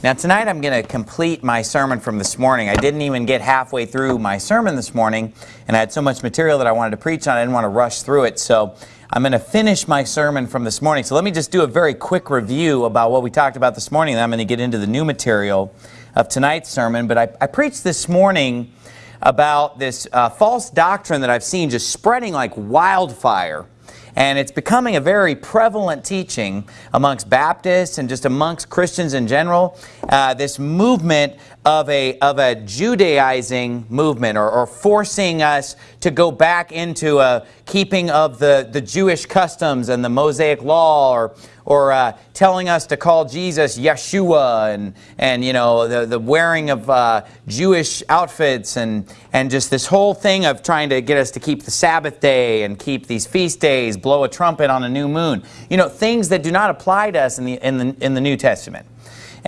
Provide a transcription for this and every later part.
Now tonight I'm going to complete my sermon from this morning. I didn't even get halfway through my sermon this morning and I had so much material that I wanted to preach on I didn't want to rush through it. So I'm going to finish my sermon from this morning. So let me just do a very quick review about what we talked about this morning and I'm going to get into the new material of tonight's sermon. But I, I preached this morning about this uh, false doctrine that I've seen just spreading like wildfire and it's becoming a very prevalent teaching amongst Baptists and just amongst Christians in general. Uh, this movement of a, of a Judaizing movement or, or forcing us to go back into a keeping of the, the Jewish customs and the Mosaic law or, or uh, telling us to call Jesus Yeshua and, and you know, the, the wearing of uh, Jewish outfits and, and just this whole thing of trying to get us to keep the Sabbath day and keep these feast days, blow a trumpet on a new moon. You know, things that do not apply to us in the, in the, in the New Testament.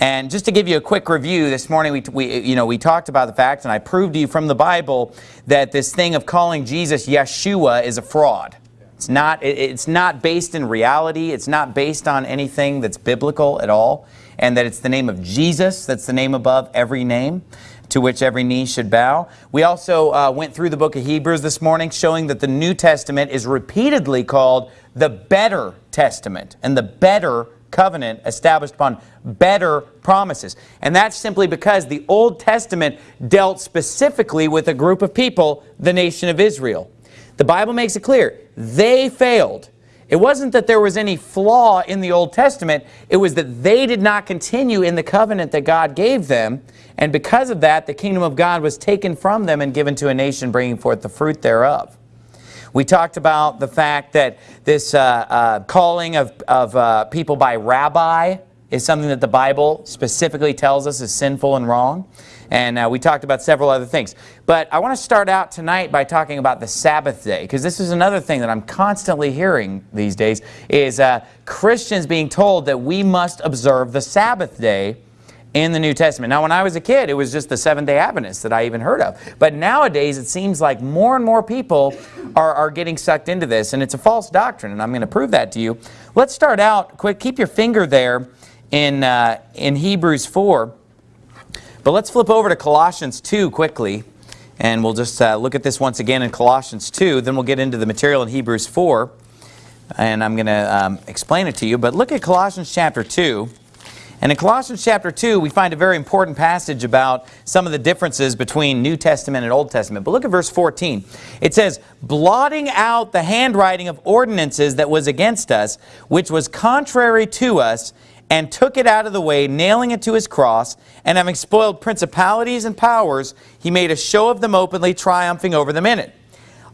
And just to give you a quick review, this morning we, we, you know, we talked about the fact, and I proved to you from the Bible, that this thing of calling Jesus Yeshua is a fraud. It's not, it's not based in reality. It's not based on anything that's biblical at all. And that it's the name of Jesus that's the name above every name to which every knee should bow. We also uh, went through the book of Hebrews this morning showing that the New Testament is repeatedly called the better testament and the better covenant established upon better promises. And that's simply because the Old Testament dealt specifically with a group of people, the nation of Israel. The Bible makes it clear, they failed. It wasn't that there was any flaw in the Old Testament, it was that they did not continue in the covenant that God gave them, and because of that, the kingdom of God was taken from them and given to a nation bringing forth the fruit thereof. We talked about the fact that this uh, uh, calling of, of uh, people by rabbi is something that the Bible specifically tells us is sinful and wrong. And uh, we talked about several other things. But I want to start out tonight by talking about the Sabbath day, because this is another thing that I'm constantly hearing these days, is uh, Christians being told that we must observe the Sabbath day in the New Testament. Now, when I was a kid, it was just the Seventh-day Adventists that I even heard of. But nowadays, it seems like more and more people are, are getting sucked into this, and it's a false doctrine, and I'm going to prove that to you. Let's start out, quick, keep your finger there in, uh, in Hebrews 4. But let's flip over to Colossians 2 quickly, and we'll just uh, look at this once again in Colossians 2. Then we'll get into the material in Hebrews 4, and I'm going to um, explain it to you. But look at Colossians chapter 2. And in Colossians chapter 2, we find a very important passage about some of the differences between New Testament and Old Testament. But look at verse 14. It says, blotting out the handwriting of ordinances that was against us, which was contrary to us, and took it out of the way, nailing it to his cross, and having spoiled principalities and powers, he made a show of them openly, triumphing over them in it.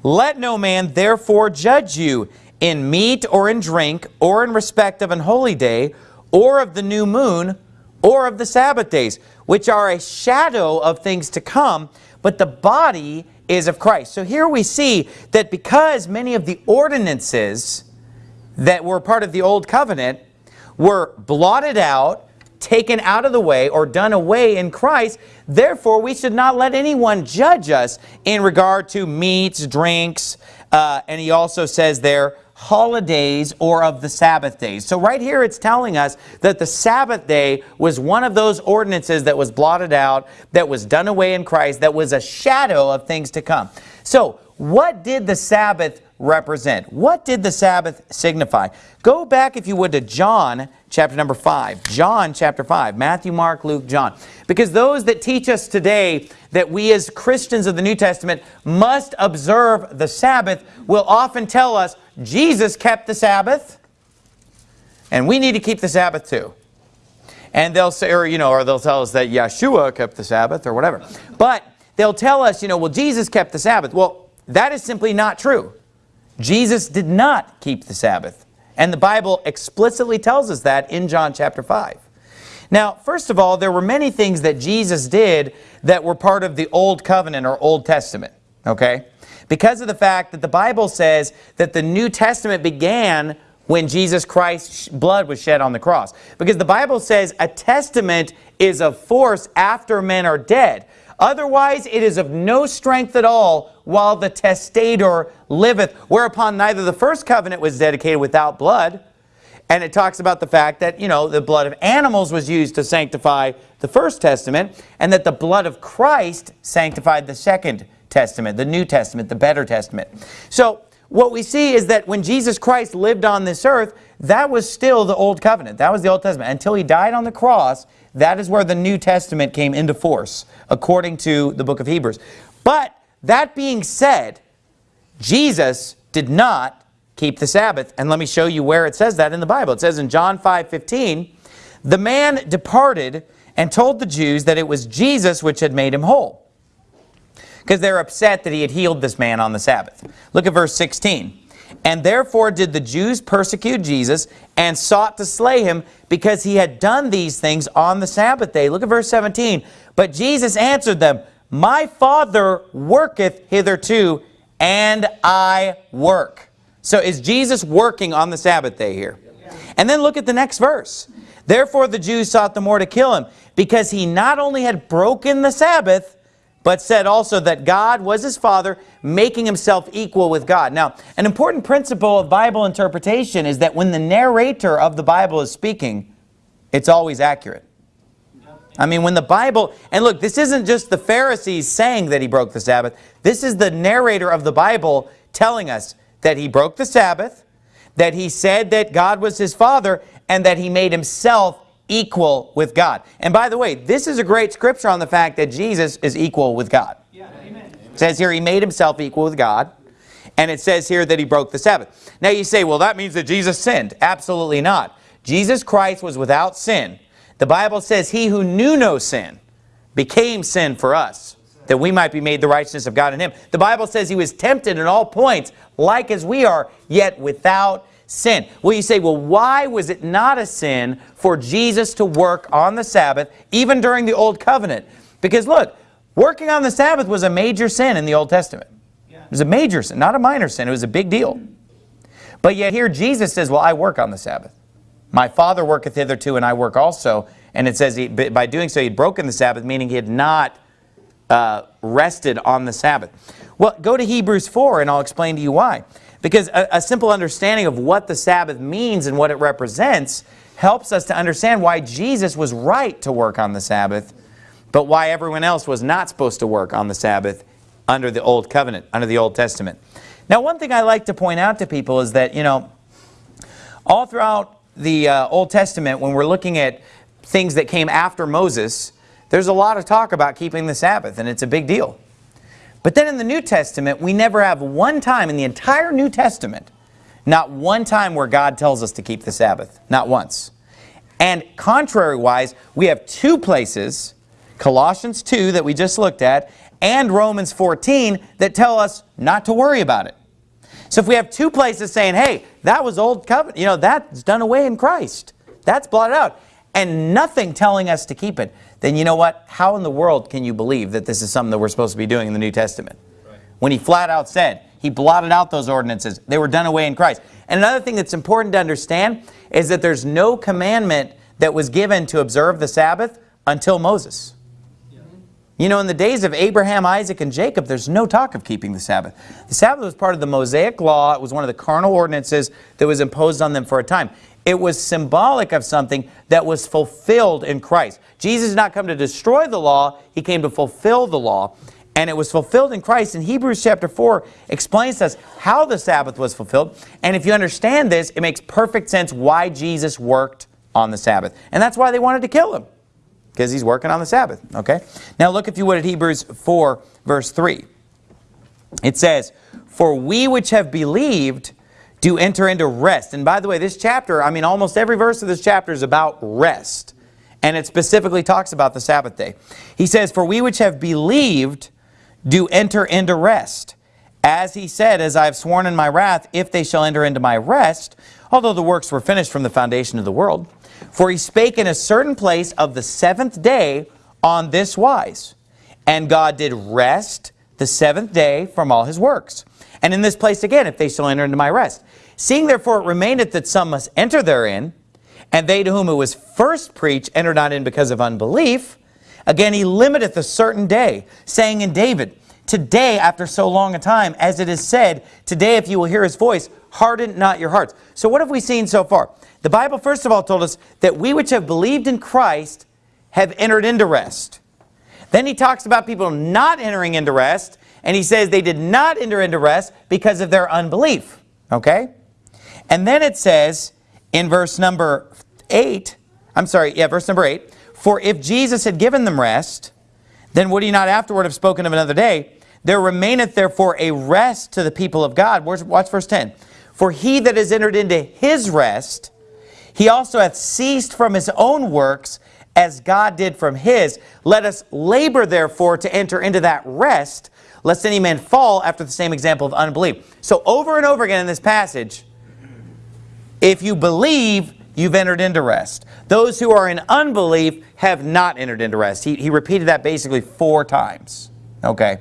Let no man therefore judge you in meat or in drink, or in respect of an holy day, or of the new moon, or of the Sabbath days, which are a shadow of things to come, but the body is of Christ. So here we see that because many of the ordinances that were part of the Old Covenant were blotted out, taken out of the way, or done away in Christ. Therefore, we should not let anyone judge us in regard to meats, drinks, uh, and he also says there, holidays or of the Sabbath days. So right here it's telling us that the Sabbath day was one of those ordinances that was blotted out, that was done away in Christ, that was a shadow of things to come. So what did the Sabbath represent? What did the Sabbath signify? Go back, if you would, to John chapter number 5. John chapter 5. Matthew, Mark, Luke, John. Because those that teach us today that we as Christians of the New Testament must observe the Sabbath will often tell us Jesus kept the Sabbath and we need to keep the Sabbath too. And they'll say, or, you know, or they'll tell us that Yeshua kept the Sabbath or whatever. But they'll tell us, you know, well, Jesus kept the Sabbath. Well, that is simply not true. Jesus did not keep the Sabbath. And the Bible explicitly tells us that in John chapter 5. Now, first of all, there were many things that Jesus did that were part of the Old Covenant or Old Testament, okay? Because of the fact that the Bible says that the New Testament began when Jesus Christ's blood was shed on the cross. Because the Bible says a testament is of force after men are dead. Otherwise, it is of no strength at all while the testator liveth, whereupon neither the first covenant was dedicated without blood, And it talks about the fact that, you know, the blood of animals was used to sanctify the First Testament, and that the blood of Christ sanctified the Second Testament, the New Testament, the better Testament. So what we see is that when Jesus Christ lived on this earth, that was still the Old Covenant. That was the Old Testament. Until he died on the cross, that is where the New Testament came into force, according to the book of Hebrews. But that being said, Jesus did not keep the Sabbath. And let me show you where it says that in the Bible. It says in John 5, 15, the man departed and told the Jews that it was Jesus which had made him whole. Because they're upset that he had healed this man on the Sabbath. Look at verse 16. And therefore did the Jews persecute Jesus and sought to slay him because he had done these things on the Sabbath day. Look at verse 17. But Jesus answered them, My Father worketh hitherto, and I work. So is Jesus working on the Sabbath day here? And then look at the next verse. Therefore the Jews sought the more to kill him, because he not only had broken the Sabbath, but said also that God was his father, making himself equal with God. Now, an important principle of Bible interpretation is that when the narrator of the Bible is speaking, it's always accurate. I mean, when the Bible, and look, this isn't just the Pharisees saying that he broke the Sabbath. This is the narrator of the Bible telling us that he broke the Sabbath, that he said that God was his father, and that he made himself equal with God. And by the way, this is a great scripture on the fact that Jesus is equal with God. It says here he made himself equal with God. And it says here that he broke the Sabbath. Now you say, well, that means that Jesus sinned. Absolutely not. Jesus Christ was without sin. The Bible says he who knew no sin became sin for us, that we might be made the righteousness of God in him. The Bible says he was tempted in all points, like as we are, yet without sin. Well, you say, well, why was it not a sin for Jesus to work on the Sabbath, even during the Old Covenant? Because look, working on the Sabbath was a major sin in the Old Testament. It was a major sin, not a minor sin. It was a big deal. But yet here Jesus says, well, I work on the Sabbath. My Father worketh hitherto, and I work also. And it says he, by doing so, he'd broken the Sabbath, meaning he had not uh, rested on the Sabbath. Well, go to Hebrews 4, and I'll explain to you why. Because a, a simple understanding of what the Sabbath means and what it represents helps us to understand why Jesus was right to work on the Sabbath, but why everyone else was not supposed to work on the Sabbath under the Old Covenant, under the Old Testament. Now, one thing I like to point out to people is that, you know, all throughout the uh, Old Testament, when we're looking at things that came after Moses, there's a lot of talk about keeping the Sabbath, and it's a big deal. But then in the New Testament, we never have one time in the entire New Testament, not one time where God tells us to keep the Sabbath. Not once. And contrary-wise, we have two places, Colossians 2 that we just looked at, and Romans 14 that tell us not to worry about it. So if we have two places saying, hey, that was old covenant, you know, that's done away in Christ. That's blotted out. And nothing telling us to keep it then you know what? How in the world can you believe that this is something that we're supposed to be doing in the New Testament? Right. When he flat out said, he blotted out those ordinances. They were done away in Christ. And another thing that's important to understand is that there's no commandment that was given to observe the Sabbath until Moses. You know, in the days of Abraham, Isaac, and Jacob, there's no talk of keeping the Sabbath. The Sabbath was part of the Mosaic law. It was one of the carnal ordinances that was imposed on them for a time. It was symbolic of something that was fulfilled in Christ. Jesus did not come to destroy the law. He came to fulfill the law. And it was fulfilled in Christ. And Hebrews chapter 4 explains to us how the Sabbath was fulfilled. And if you understand this, it makes perfect sense why Jesus worked on the Sabbath. And that's why they wanted to kill him. Because he's working on the Sabbath. Okay. Now look, if you would, at Hebrews 4, verse 3. It says, For we which have believed to enter into rest. And by the way, this chapter, I mean, almost every verse of this chapter is about rest. And it specifically talks about the Sabbath day. He says, For we which have believed do enter into rest. As he said, as I have sworn in my wrath, if they shall enter into my rest, although the works were finished from the foundation of the world. For he spake in a certain place of the seventh day on this wise. And God did rest the seventh day from all his works. And in this place again, if they shall enter into my rest. Seeing therefore it remaineth that some must enter therein, and they to whom it was first preached enter not in because of unbelief, again he limiteth a certain day, saying in David, today after so long a time, as it is said, today if you will hear his voice, harden not your hearts. So what have we seen so far? The Bible first of all told us that we which have believed in Christ have entered into rest. Then he talks about people not entering into rest, and he says they did not enter into rest because of their unbelief. Okay? And then it says in verse number 8, I'm sorry, yeah, verse number 8, For if Jesus had given them rest, then would he not afterward have spoken of another day? There remaineth therefore a rest to the people of God. Watch verse 10. For he that is entered into his rest, he also hath ceased from his own works, as God did from his. Let us labor therefore to enter into that rest, lest any man fall after the same example of unbelief. So over and over again in this passage, if you believe, you've entered into rest. Those who are in unbelief have not entered into rest. He, he repeated that basically four times. Okay.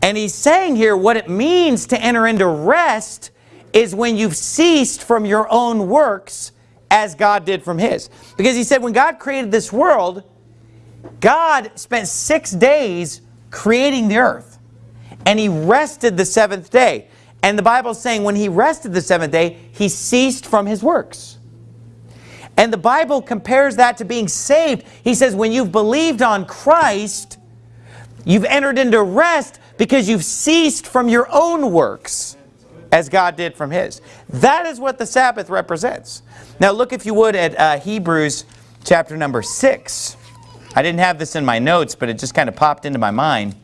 And he's saying here what it means to enter into rest is when you've ceased from your own works as God did from his. Because he said when God created this world, God spent six days creating the earth. And he rested the seventh day. And the Bible is saying when he rested the seventh day, he ceased from his works. And the Bible compares that to being saved. He says when you've believed on Christ, you've entered into rest because you've ceased from your own works as God did from his. That is what the Sabbath represents. Now look if you would at uh, Hebrews chapter number 6. I didn't have this in my notes, but it just kind of popped into my mind.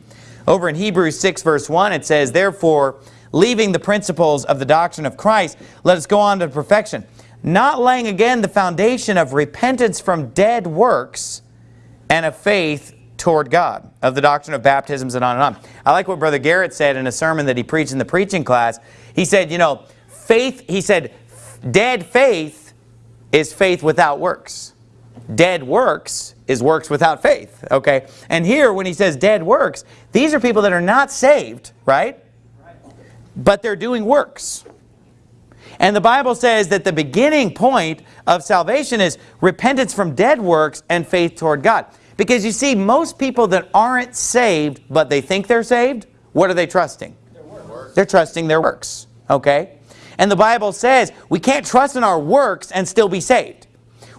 Over in Hebrews 6 verse 1 it says, Therefore, leaving the principles of the doctrine of Christ, let us go on to perfection, not laying again the foundation of repentance from dead works and of faith toward God, of the doctrine of baptisms and on and on. I like what Brother Garrett said in a sermon that he preached in the preaching class. He said, you know, faith, he said, dead faith is faith without works. Dead works is works without faith, okay? And here, when he says dead works, these are people that are not saved, right? But they're doing works. And the Bible says that the beginning point of salvation is repentance from dead works and faith toward God. Because you see, most people that aren't saved, but they think they're saved, what are they trusting? They're trusting their works. Okay? And the Bible says we can't trust in our works and still be saved.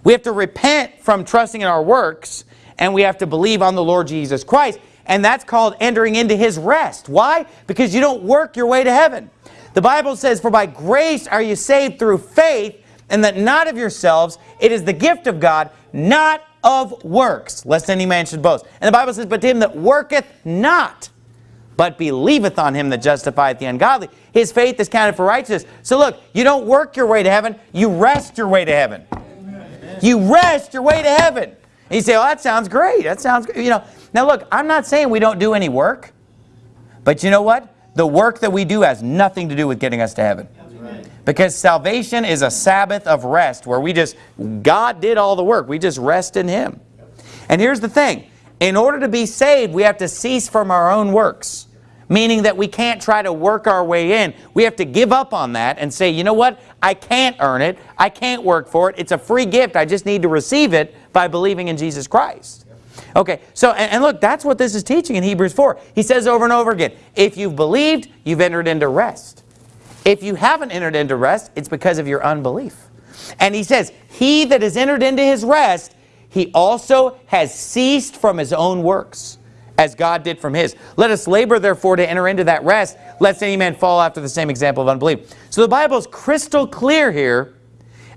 We have to repent from trusting in our works and we have to believe on the Lord Jesus Christ. And that's called entering into His rest. Why? Because you don't work your way to heaven. The Bible says, For by grace are you saved through faith, and that not of yourselves, it is the gift of God, not of works, lest any man should boast. And the Bible says, But to him that worketh not, but believeth on him that justifieth the ungodly, his faith is counted for righteousness. So look, you don't work your way to heaven, you rest your way to heaven. You rest your way to heaven. And you say, oh, that sounds great. That sounds great. You know, now look, I'm not saying we don't do any work, but you know what? The work that we do has nothing to do with getting us to heaven. Because salvation is a Sabbath of rest where we just, God did all the work. We just rest in Him. And here's the thing. In order to be saved, we have to cease from our own works. Meaning that we can't try to work our way in. We have to give up on that and say, you know what? I can't earn it. I can't work for it. It's a free gift. I just need to receive it by believing in Jesus Christ. Okay, so, and, look, that's what this is teaching in Hebrews 4. He says over and over again, if you've believed, you've entered into rest. If you haven't entered into rest, it's because of your unbelief. And he says, he that has entered into his rest, he also has ceased from his own works, as God did from his. Let us labor, therefore, to enter into that rest, lest any man fall after the same example of unbelief. So the Bible is crystal clear here,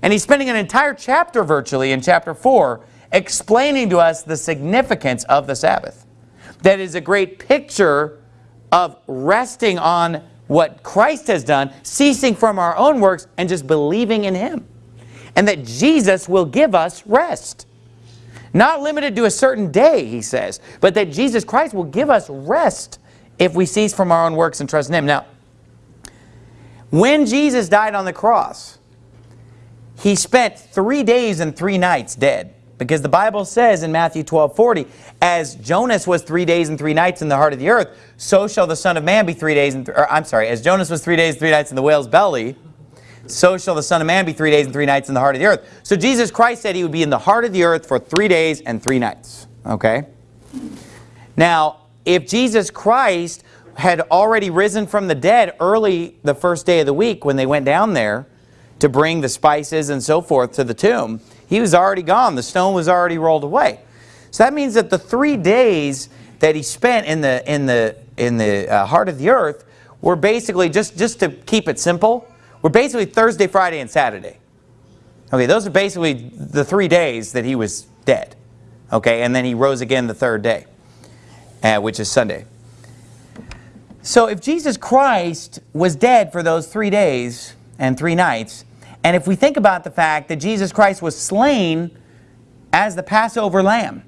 and he's spending an entire chapter virtually in chapter 4 explaining to us the significance of the Sabbath. That is a great picture of resting on what Christ has done, ceasing from our own works and just believing in Him. And that Jesus will give us rest. Not limited to a certain day, he says, but that Jesus Christ will give us rest if we cease from our own works and trust in Him. Now, when Jesus died on the cross, He spent three days and three nights dead. Because the Bible says in Matthew 12, 40, as Jonas was three days and three nights in the heart of the earth, so shall the Son of Man be three days and, or I'm sorry, as Jonas was three days and three nights in the whale's belly, so shall the Son of Man be three days and three nights in the heart of the earth. So Jesus Christ said he would be in the heart of the earth for three days and three nights. Okay? Now, if Jesus Christ had already risen from the dead early the first day of the week when they went down there to bring the spices and so forth to the tomb, he was already gone. The stone was already rolled away. So that means that the three days that he spent in the, in the, in the uh, heart of the earth were basically, just, just to keep it simple, were basically Thursday, Friday, and Saturday. Okay, those are basically the three days that he was dead. Okay, and then he rose again the third day, uh, which is Sunday. So if Jesus Christ was dead for those three days and three nights, and if we think about the fact that Jesus Christ was slain as the Passover lamb,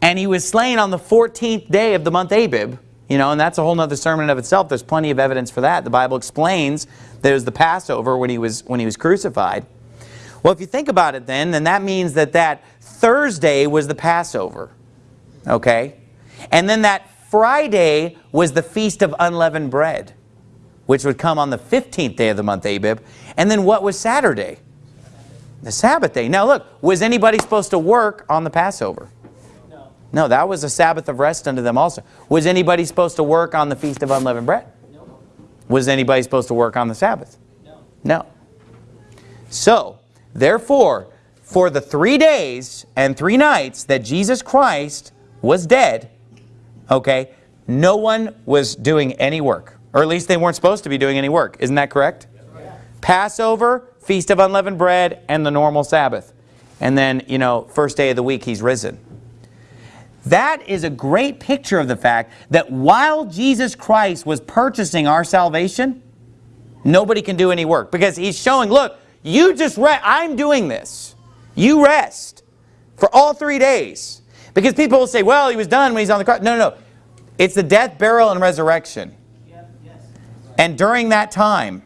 and he was slain on the 14th day of the month Abib, you know, and that's a whole other sermon of itself. There's plenty of evidence for that. The Bible explains that it was the Passover when he was, when he was crucified. Well, if you think about it then, then that means that that Thursday was the Passover. Okay? And then that Friday was the Feast of Unleavened Bread, which would come on the 15th day of the month Abib. And then what was Saturday? The Sabbath day. Now look, was anybody supposed to work on the Passover? No. That was a Sabbath of rest unto them also. Was anybody supposed to work on the Feast of Unleavened Bread? No. Was anybody supposed to work on the Sabbath? No. No. So, Therefore, for the three days and three nights that Jesus Christ was dead, okay, no one was doing any work. Or at least they weren't supposed to be doing any work. Isn't that correct? Yeah. Passover, Feast of Unleavened Bread, and the normal Sabbath. And then, you know, first day of the week, he's risen. That is a great picture of the fact that while Jesus Christ was purchasing our salvation, nobody can do any work. Because he's showing, look, you just rest. I'm doing this. You rest for all three days. Because people will say, well, he was done when he's on the cross. No, no, no. It's the death, burial, and resurrection. And during that time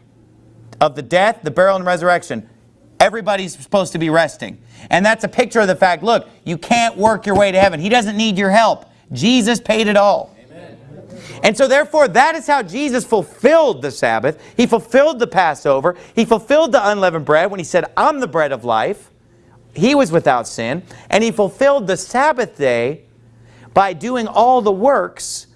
of the death, the burial, and resurrection, everybody's supposed to be resting. And that's a picture of the fact, look, you can't work your way to heaven. He doesn't need your help. Jesus paid it all. And so therefore, that is how Jesus fulfilled the Sabbath. He fulfilled the Passover. He fulfilled the unleavened bread when he said, I'm the bread of life. He was without sin. And he fulfilled the Sabbath day by doing all the works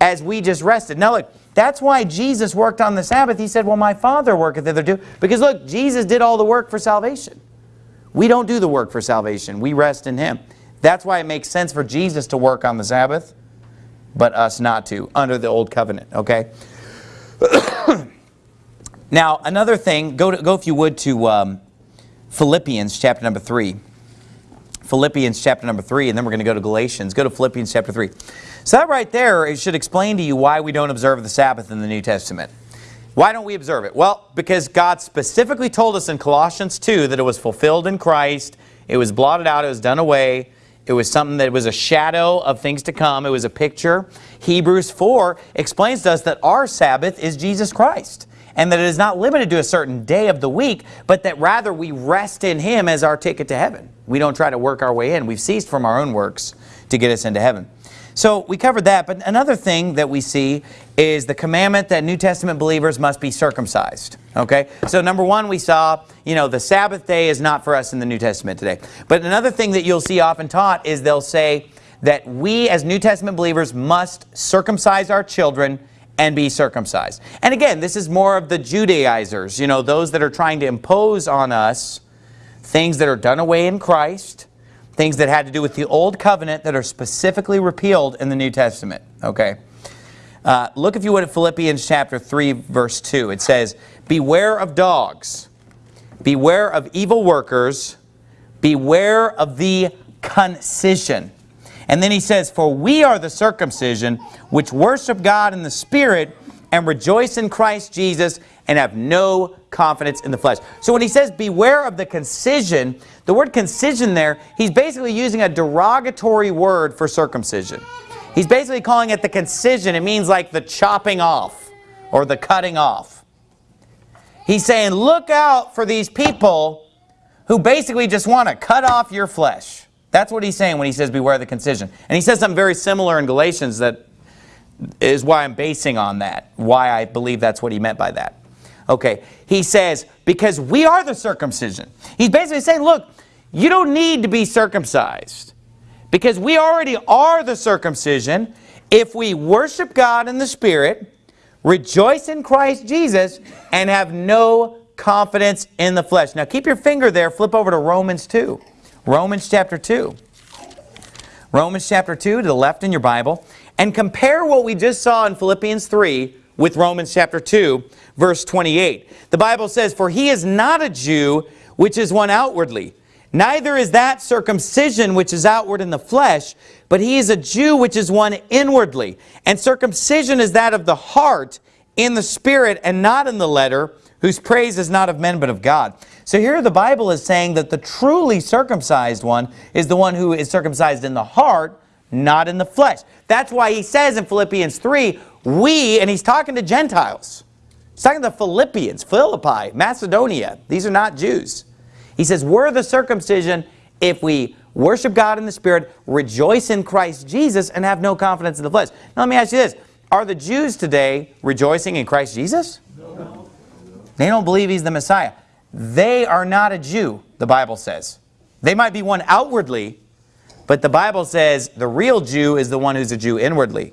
as we just rested. Now look, that's why Jesus worked on the Sabbath. He said, well, my Father worketh hitherto. Because look, Jesus did all the work for salvation. We don't do the work for salvation. We rest in Him. That's why it makes sense for Jesus to work on the Sabbath but us not to, under the old covenant, okay? now, another thing, go, to, go if you would to um, Philippians chapter number 3. Philippians chapter number 3, and then we're going to go to Galatians. Go to Philippians chapter 3. So that right there, it should explain to you why we don't observe the Sabbath in the New Testament. Why don't we observe it? Well, because God specifically told us in Colossians 2 that it was fulfilled in Christ, it was blotted out, it was done away, it was something that was a shadow of things to come. It was a picture. Hebrews 4 explains to us that our Sabbath is Jesus Christ and that it is not limited to a certain day of the week, but that rather we rest in Him as our ticket to heaven. We don't try to work our way in. We've ceased from our own works to get us into heaven. So we covered that, but another thing that we see is the commandment that New Testament believers must be circumcised. Okay, so number one, we saw, you know, the Sabbath day is not for us in the New Testament today. But another thing that you'll see often taught is they'll say that we as New Testament believers must circumcise our children and be circumcised. And again, this is more of the Judaizers, you know, those that are trying to impose on us things that are done away in Christ, things that had to do with the Old Covenant that are specifically repealed in the New Testament. Okay. Uh, look, if you would, at Philippians chapter 3, verse 2. It says, Beware of dogs, beware of evil workers, beware of the concision. And then he says, For we are the circumcision, which worship God in the Spirit, and rejoice in Christ Jesus, and have no confidence in the flesh. So when he says, beware of the concision, the word concision there, he's basically using a derogatory word for circumcision. He's basically calling it the concision. It means like the chopping off or the cutting off. He's saying, look out for these people who basically just want to cut off your flesh. That's what he's saying when he says beware of the concision. And he says something very similar in Galatians that is why I'm basing on that, why I believe that's what he meant by that. Okay, he says, because we are the circumcision. He's basically saying, look, you don't need to be circumcised. Because we already are the circumcision if we worship God in the Spirit, rejoice in Christ Jesus, and have no confidence in the flesh. Now keep your finger there, flip over to Romans 2. Romans chapter 2. Romans chapter 2 to the left in your Bible, and compare what we just saw in Philippians 3 with Romans chapter 2, verse 28. The Bible says, For he is not a Jew, which is one outwardly, Neither is that circumcision which is outward in the flesh, but he is a Jew which is one inwardly. And circumcision is that of the heart in the spirit and not in the letter, whose praise is not of men but of God. So here the Bible is saying that the truly circumcised one is the one who is circumcised in the heart, not in the flesh. That's why he says in Philippians 3, we, and he's talking to Gentiles. He's talking to Philippians, Philippi, Macedonia. These are not Jews. He says, we're the circumcision if we worship God in the Spirit, rejoice in Christ Jesus, and have no confidence in the flesh. Now let me ask you this. Are the Jews today rejoicing in Christ Jesus? No. They don't believe He's the Messiah. They are not a Jew, the Bible says. They might be one outwardly, but the Bible says the real Jew is the one who's a Jew inwardly,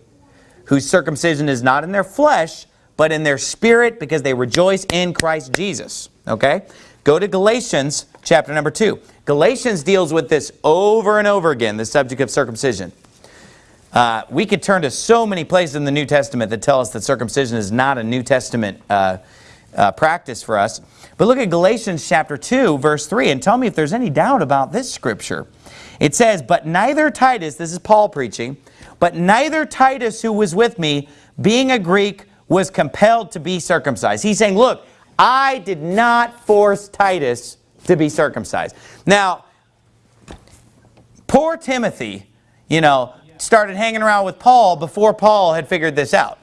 whose circumcision is not in their flesh, but in their spirit because they rejoice in Christ Jesus. Okay? Go to Galatians chapter number 2. Galatians deals with this over and over again, the subject of circumcision. Uh, we could turn to so many places in the New Testament that tell us that circumcision is not a New Testament uh, uh, practice for us. But look at Galatians chapter 2, verse 3, and tell me if there's any doubt about this scripture. It says, But neither Titus, this is Paul preaching, but neither Titus who was with me, being a Greek, was compelled to be circumcised. He's saying, look, I did not force Titus to be circumcised. Now, poor Timothy, you know, started hanging around with Paul before Paul had figured this out.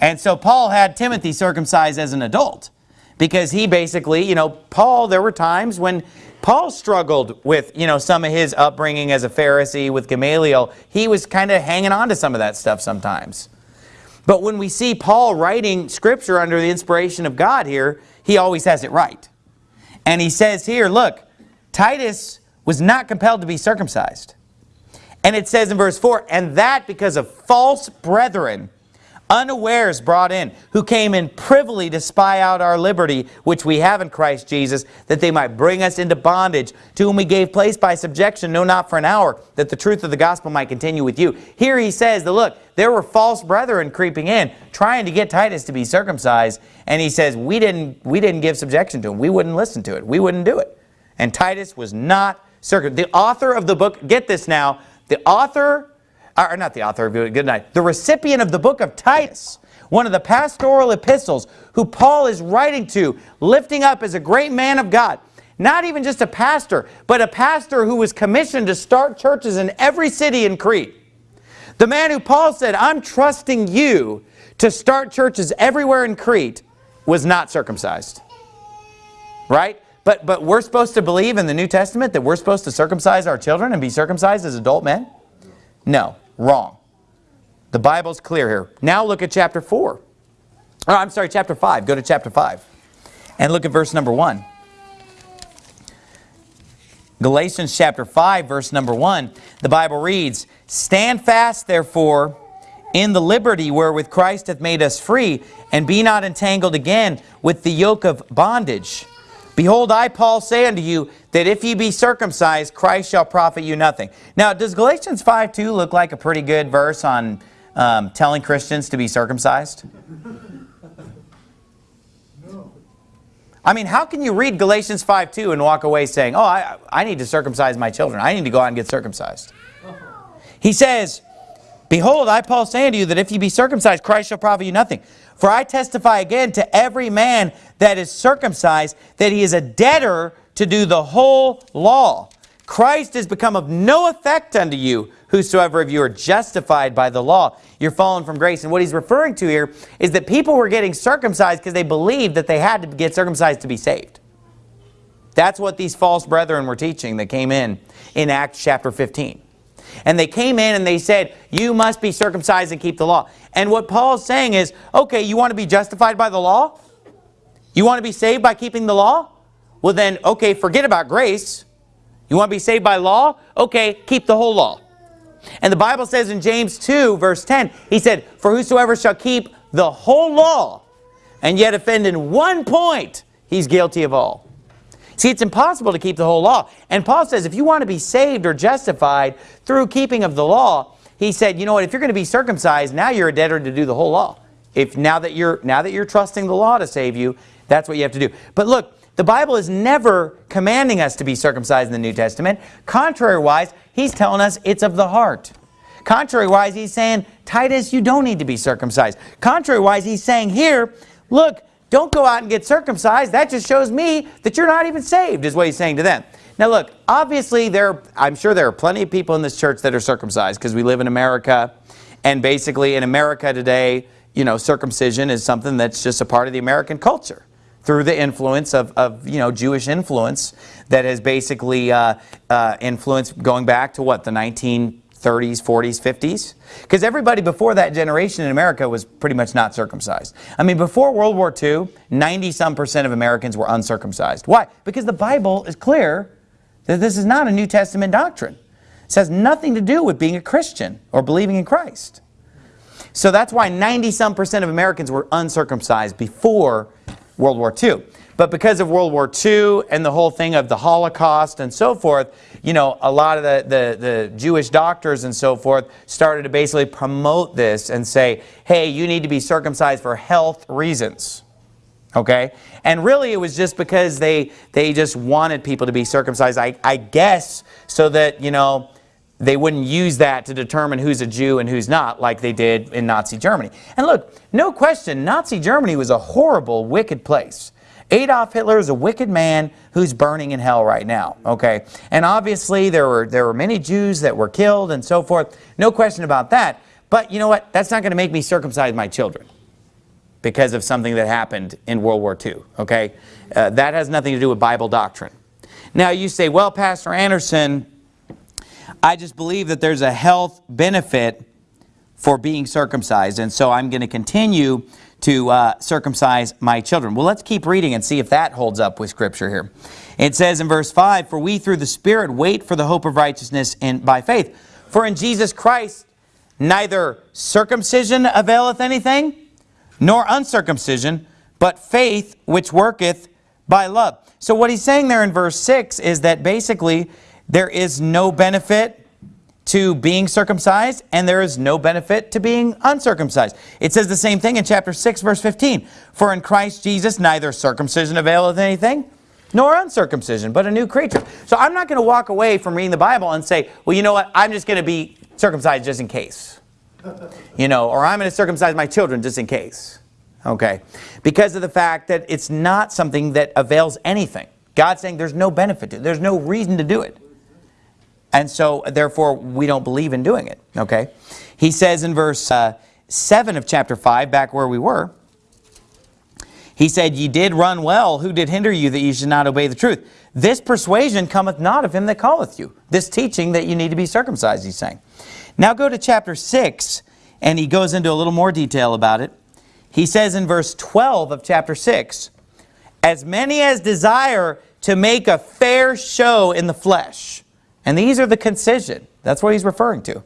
And so Paul had Timothy circumcised as an adult because he basically, you know, Paul, there were times when Paul struggled with, you know, some of his upbringing as a Pharisee with Gamaliel. He was kind of hanging on to some of that stuff sometimes. But when we see Paul writing scripture under the inspiration of God here, he always has it right. And he says here, look, Titus was not compelled to be circumcised. And it says in verse 4, and that because of false brethren unawares brought in, who came in privily to spy out our liberty, which we have in Christ Jesus, that they might bring us into bondage, to whom we gave place by subjection, no not for an hour, that the truth of the gospel might continue with you. Here he says that, look, there were false brethren creeping in, trying to get Titus to be circumcised, and he says, we didn't, we didn't give subjection to him. We wouldn't listen to it. We wouldn't do it. And Titus was not circumcised. The author of the book, get this now, the author Uh, or not the author of Good Night, the recipient of the book of Titus, one of the pastoral epistles who Paul is writing to, lifting up as a great man of God. Not even just a pastor, but a pastor who was commissioned to start churches in every city in Crete. The man who Paul said, I'm trusting you to start churches everywhere in Crete, was not circumcised. Right? But, but we're supposed to believe in the New Testament that we're supposed to circumcise our children and be circumcised as adult men? No. Wrong. The Bible's clear here. Now look at chapter 4. Oh, I'm sorry, chapter 5. Go to chapter 5. And look at verse number 1. Galatians chapter 5, verse number 1. The Bible reads, Stand fast, therefore, in the liberty wherewith Christ hath made us free, and be not entangled again with the yoke of bondage. Behold, I, Paul, say unto you, that if ye be circumcised, Christ shall profit you nothing. Now, does Galatians 5.2 look like a pretty good verse on um, telling Christians to be circumcised? No. I mean, how can you read Galatians 5.2 and walk away saying, oh, I, I need to circumcise my children. I need to go out and get circumcised. He says, Behold, I, Paul, say unto you that if ye be circumcised, Christ shall profit you nothing. For I testify again to every man that is circumcised that he is a debtor to do the whole law. Christ is become of no effect unto you, whosoever of you are justified by the law. You're fallen from grace. And what he's referring to here is that people were getting circumcised because they believed that they had to get circumcised to be saved. That's what these false brethren were teaching that came in in Acts chapter 15. And they came in and they said, you must be circumcised and keep the law. And what Paul's saying is, okay, you want to be justified by the law? You want to be saved by keeping the law? Well then, okay, forget about grace. You want to be saved by law? Okay, keep the whole law. And the Bible says in James 2, verse 10, he said, For whosoever shall keep the whole law and yet offend in one point, he's guilty of all. See, it's impossible to keep the whole law. And Paul says if you want to be saved or justified through keeping of the law, he said, you know what, if you're going to be circumcised, now you're a debtor to do the whole law. If now that you're now that you're trusting the law to save you, that's what you have to do. But look, the Bible is never commanding us to be circumcised in the New Testament. Contrary-wise, he's telling us it's of the heart. Contrary-wise, he's saying, Titus, you don't need to be circumcised. Contrary-wise, he's saying here, look, don't go out and get circumcised. That just shows me that you're not even saved, is what he's saying to them. Now look, obviously there, I'm sure there are plenty of people in this church that are circumcised because we live in America. And basically in America today, you know, circumcision is something that's just a part of the American culture through the influence of, of you know, Jewish influence that has basically uh, uh, influenced going back to what, the 1930s, 40s, 50s? Because everybody before that generation in America was pretty much not circumcised. I mean, before World War II, 90-some percent of Americans were uncircumcised. Why? Because the Bible is clear that this is not a New Testament doctrine. It has nothing to do with being a Christian or believing in Christ. So that's why 90-some percent of Americans were uncircumcised before World War II. But because of World War II and the whole thing of the Holocaust and so forth, you know, a lot of the, the, the, Jewish doctors and so forth started to basically promote this and say, hey, you need to be circumcised for health reasons. Okay? And really it was just because they, they just wanted people to be circumcised, I, I guess, so that, you know, they wouldn't use that to determine who's a Jew and who's not like they did in Nazi Germany. And look, no question, Nazi Germany was a horrible, wicked place. Adolf Hitler is a wicked man who's burning in hell right now, okay? And obviously there were, there were many Jews that were killed and so forth. No question about that. But you know what? That's not going to make me circumcise my children because of something that happened in World War II, okay? Uh, that has nothing to do with Bible doctrine. Now you say, well, Pastor Anderson, I just believe that there's a health benefit for being circumcised. And so I'm going to continue to uh, circumcise my children. Well, let's keep reading and see if that holds up with Scripture here. It says in verse 5, For we through the Spirit wait for the hope of righteousness in, by faith. For in Jesus Christ neither circumcision availeth anything, nor uncircumcision, but faith which worketh by love. So what he's saying there in verse 6 is that basically there is no benefit to being circumcised and there is no benefit to being uncircumcised. It says the same thing in chapter 6 verse 15. For in Christ Jesus neither circumcision availeth anything nor uncircumcision, but a new creature. So I'm not going to walk away from reading the Bible and say, well, you know what, I'm just going to be circumcised just in case. You know, or I'm going to circumcise my children just in case. Okay. Because of the fact that it's not something that avails anything. God's saying there's no benefit to it. There's no reason to do it. And so, therefore, we don't believe in doing it. Okay? He says in verse uh, 7 of chapter 5, back where we were, he said, Ye did run well. Who did hinder you that ye should not obey the truth? This persuasion cometh not of him that calleth you. This teaching that you need to be circumcised, he's saying. Now go to chapter 6, and he goes into a little more detail about it. He says in verse 12 of chapter 6, As many as desire to make a fair show in the flesh, and these are the concision. That's what he's referring to.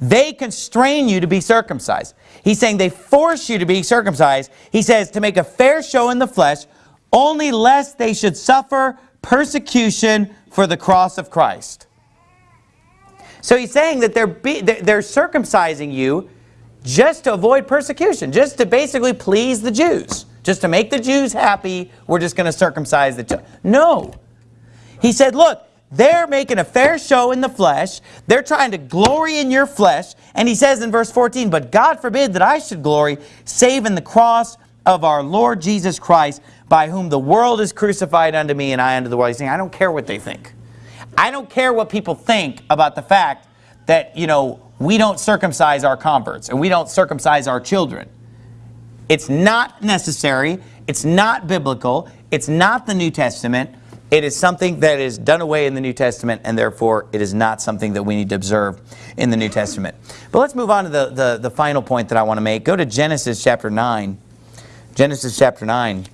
They constrain you to be circumcised. He's saying they force you to be circumcised. He says to make a fair show in the flesh, only lest they should suffer persecution for the cross of Christ. So he's saying that they're, be, they're circumcising you just to avoid persecution, just to basically please the Jews. Just to make the Jews happy, we're just going to circumcise the No. He said, look, they're making a fair show in the flesh. They're trying to glory in your flesh. And he says in verse 14, But God forbid that I should glory, save in the cross of our Lord Jesus Christ, by whom the world is crucified unto me and I unto the world. He's saying, I don't care what they think. I don't care what people think about the fact that, you know, we don't circumcise our converts and we don't circumcise our children. It's not necessary. It's not biblical. It's not the New Testament. It is something that is done away in the New Testament, and therefore it is not something that we need to observe in the New Testament. But let's move on to the, the, the final point that I want to make. Go to Genesis chapter 9. Genesis chapter 9.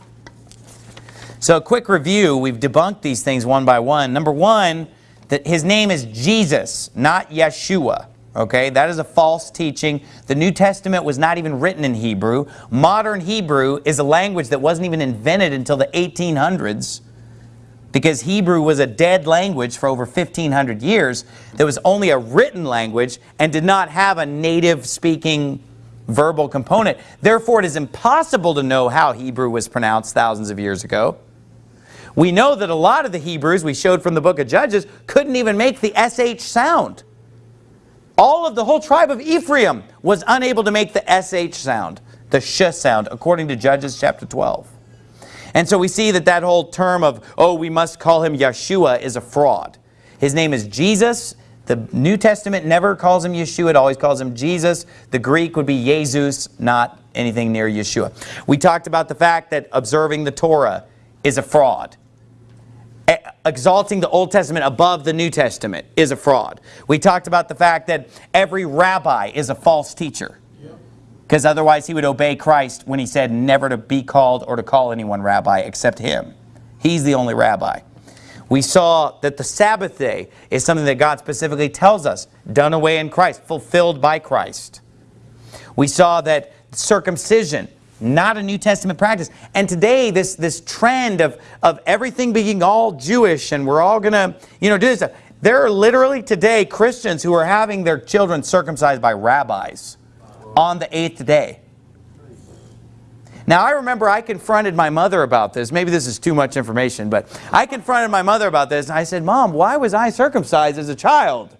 So a quick review. We've debunked these things one by one. Number one, that his name is Jesus, not Yeshua. Okay, that is a false teaching. The New Testament was not even written in Hebrew. Modern Hebrew is a language that wasn't even invented until the 1800s because Hebrew was a dead language for over 1500 years. There was only a written language and did not have a native speaking verbal component. Therefore, it is impossible to know how Hebrew was pronounced thousands of years ago. We know that a lot of the Hebrews we showed from the book of Judges couldn't even make the SH sound. All of the whole tribe of Ephraim was unable to make the SH sound, the sh sound, according to Judges chapter 12. And so we see that that whole term of, oh, we must call him Yeshua is a fraud. His name is Jesus. The New Testament never calls him Yeshua. It always calls him Jesus. The Greek would be Jesus, not anything near Yeshua. We talked about the fact that observing the Torah is a fraud. Exalting the Old Testament above the New Testament is a fraud. We talked about the fact that every rabbi is a false teacher. Because otherwise he would obey Christ when he said never to be called or to call anyone rabbi except him. He's the only rabbi. We saw that the Sabbath day is something that God specifically tells us, done away in Christ, fulfilled by Christ. We saw that circumcision, not a New Testament practice. And today, this, this trend of, of everything being all Jewish and we're all going to, you know, do this. There are literally today Christians who are having their children circumcised by rabbis on the eighth day. Now, I remember I confronted my mother about this. Maybe this is too much information, but I confronted my mother about this. And I said, Mom, why was I circumcised as a child?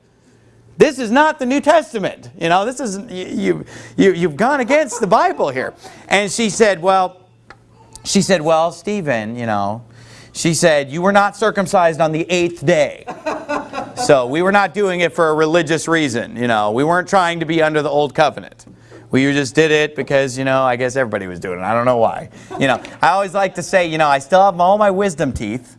This is not the New Testament. You know, this is, you, you, you've gone against the Bible here. And she said, well, she said, well, Stephen, you know, she said, you were not circumcised on the eighth day. So we were not doing it for a religious reason. You know, we weren't trying to be under the old covenant. We just did it because, you know, I guess everybody was doing it. I don't know why. You know, I always like to say, you know, I still have all my wisdom teeth.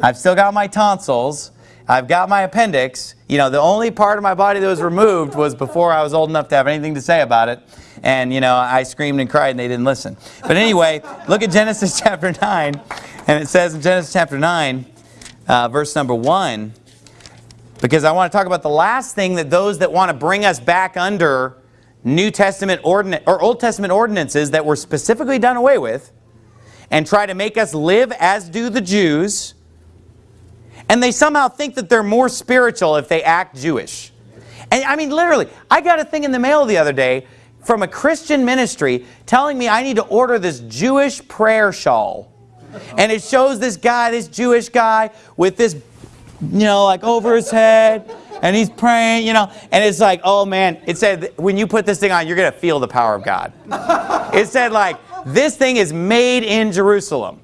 I've still got my tonsils. I've got my appendix. You know, the only part of my body that was removed was before I was old enough to have anything to say about it. And, you know, I screamed and cried and they didn't listen. But anyway, look at Genesis chapter 9. And it says in Genesis chapter 9, uh, verse number 1, because I want to talk about the last thing that those that want to bring us back under New Testament ordinance or Old Testament ordinances that were specifically done away with and try to make us live as do the Jews and they somehow think that they're more spiritual if they act Jewish. And I mean literally, I got a thing in the mail the other day from a Christian ministry telling me I need to order this Jewish prayer shawl. And it shows this guy, this Jewish guy with this, you know, like over his head and he's praying, you know, and it's like, oh man, it said when you put this thing on, you're going to feel the power of God. It said like, this thing is made in Jerusalem.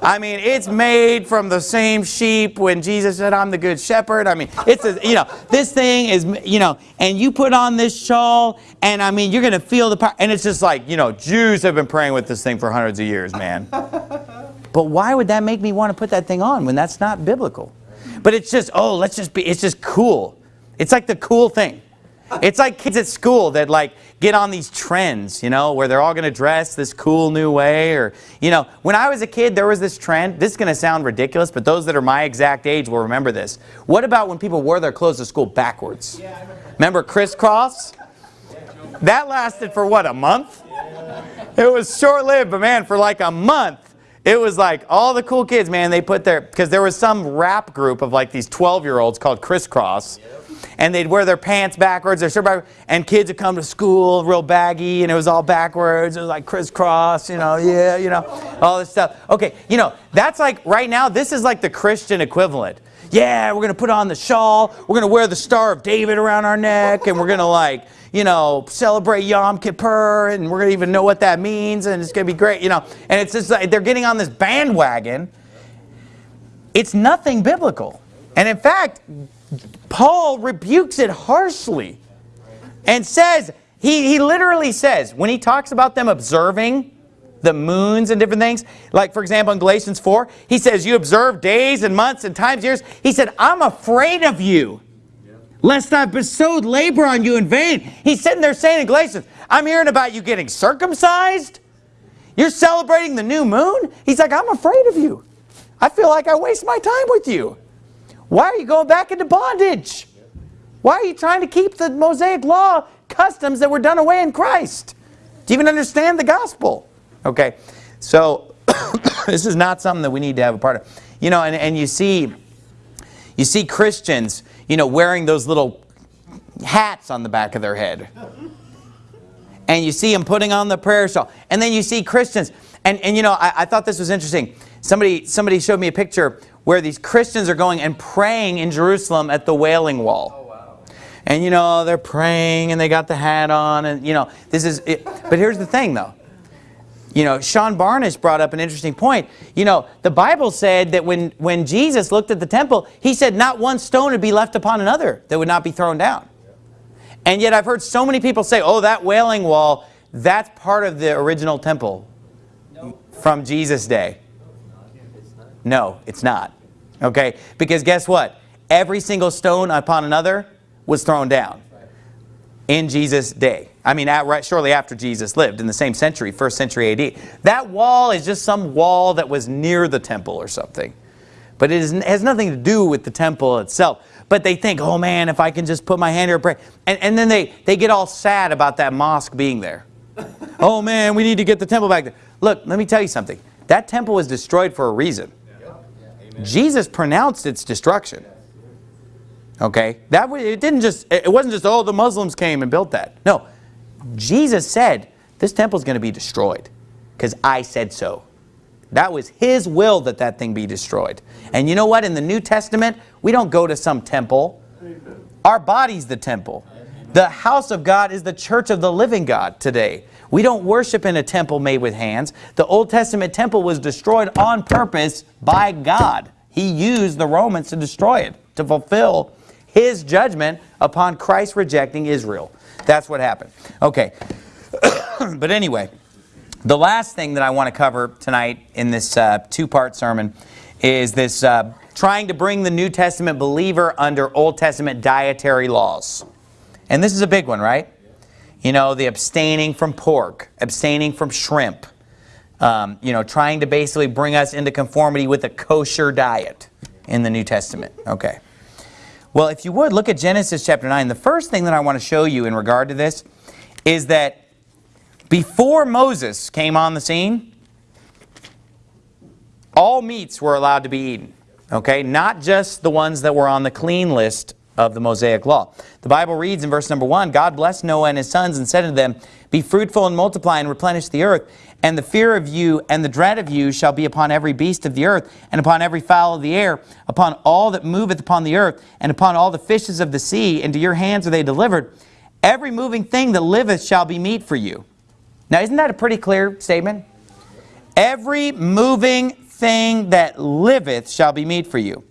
I mean, it's made from the same sheep when Jesus said, I'm the good shepherd. I mean, it's, a, you know, this thing is, you know, and you put on this shawl, and I mean, you're going to feel the power. And it's just like, you know, Jews have been praying with this thing for hundreds of years, man. But why would that make me want to put that thing on when that's not biblical? But it's just, oh, let's just be, it's just cool. It's like the cool thing. It's like kids at school that like get on these trends, you know, where they're all going to dress this cool new way or, you know, when I was a kid, there was this trend. This is going to sound ridiculous, but those that are my exact age will remember this. What about when people wore their clothes to school backwards? Yeah, remember. remember Kris Kross? That lasted for what, a month? It was short-lived, but man, for like a month, it was like all the cool kids, man, they put their, because there was some rap group of like these 12-year-olds called Kris Kross. Yep and they'd wear their pants backwards, their shirt backwards, and kids would come to school real baggy, and it was all backwards. It was like crisscross, you know, yeah, you know, all this stuff. Okay, you know, that's like, right now, this is like the Christian equivalent. Yeah, we're going to put on the shawl, we're going to wear the Star of David around our neck, and we're going to like, you know, celebrate Yom Kippur, and we're going to even know what that means, and it's going to be great, you know. And it's just like, they're getting on this bandwagon. It's nothing biblical. And in fact, Paul rebukes it harshly and says, he, he literally says, when he talks about them observing the moons and different things, like for example in Galatians 4, he says, you observe days and months and times, years. He said, I'm afraid of you, lest I've bestowed labor on you in vain. He's sitting there saying in Galatians, I'm hearing about you getting circumcised. You're celebrating the new moon. He's like, I'm afraid of you. I feel like I waste my time with you. Why are you going back into bondage? Why are you trying to keep the Mosaic law customs that were done away in Christ? Do you even understand the gospel? Okay, so this is not something that we need to have a part of. You know, and, and you see, you see Christians, you know, wearing those little hats on the back of their head. And you see them putting on the prayer shawl. And then you see Christians. And, and you know, I, I thought this was interesting. Somebody, somebody showed me a picture where these Christians are going and praying in Jerusalem at the Wailing Wall. Oh, and you know, they're praying and they got the hat on and you know, this is, it. but here's the thing though. You know, Sean Barnish brought up an interesting point. You know, the Bible said that when, when Jesus looked at the temple, he said not one stone would be left upon another that would not be thrown down. And yet I've heard so many people say, oh, that wailing wall, that's part of the original temple from Jesus' day. No, it's not. Okay? Because guess what? Every single stone upon another was thrown down in Jesus' day. I mean, at, right, shortly after Jesus lived in the same century, first century AD. That wall is just some wall that was near the temple or something. But it, is, it has nothing to do with the temple itself. But they think, oh man, if I can just put my hand here and pray. And, and then they, they get all sad about that mosque being there. oh man, we need to get the temple back there. Look, let me tell you something. That temple was destroyed for a reason. Jesus pronounced its destruction. Okay, that it didn't just it wasn't just oh the Muslims came and built that. No, Jesus said this temple is going to be destroyed because I said so. That was His will that that thing be destroyed. And you know what? In the New Testament, we don't go to some temple. Our body's the temple. The house of God is the church of the living God today. We don't worship in a temple made with hands. The Old Testament temple was destroyed on purpose by God. He used the Romans to destroy it, to fulfill his judgment upon Christ rejecting Israel. That's what happened. Okay. but anyway, the last thing that I want to cover tonight in this uh, two-part sermon is this uh, trying to bring the New Testament believer under Old Testament dietary laws. And this is a big one, right? You know, the abstaining from pork, abstaining from shrimp, um, you know, trying to basically bring us into conformity with a kosher diet in the New Testament. Okay. Well, if you would, look at Genesis chapter 9. The first thing that I want to show you in regard to this is that before Moses came on the scene, all meats were allowed to be eaten. Okay, not just the ones that were on the clean list of the Mosaic Law. The Bible reads in verse number 1, God blessed Noah and his sons and said to them, Be fruitful and multiply and replenish the earth, and the fear of you and the dread of you shall be upon every beast of the earth, and upon every fowl of the air, upon all that moveth upon the earth, and upon all the fishes of the sea, into your hands are they delivered. Every moving thing that liveth shall be meat for you. Now, isn't that a pretty clear statement? Every moving thing that liveth shall be meat for you.